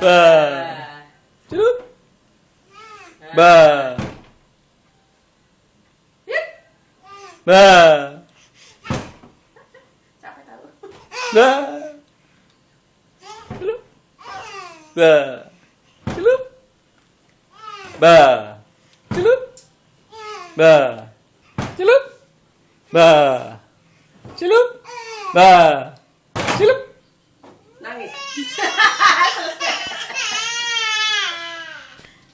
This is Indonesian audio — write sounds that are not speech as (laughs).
Ba. Celup. Ba. Ba. Capek tahu. Ba. Celup. Ba. Celup. Ba. Celup. Ba. Celup. Ba. Celup. Ba. Celup. Nangis. Selesai. (laughs)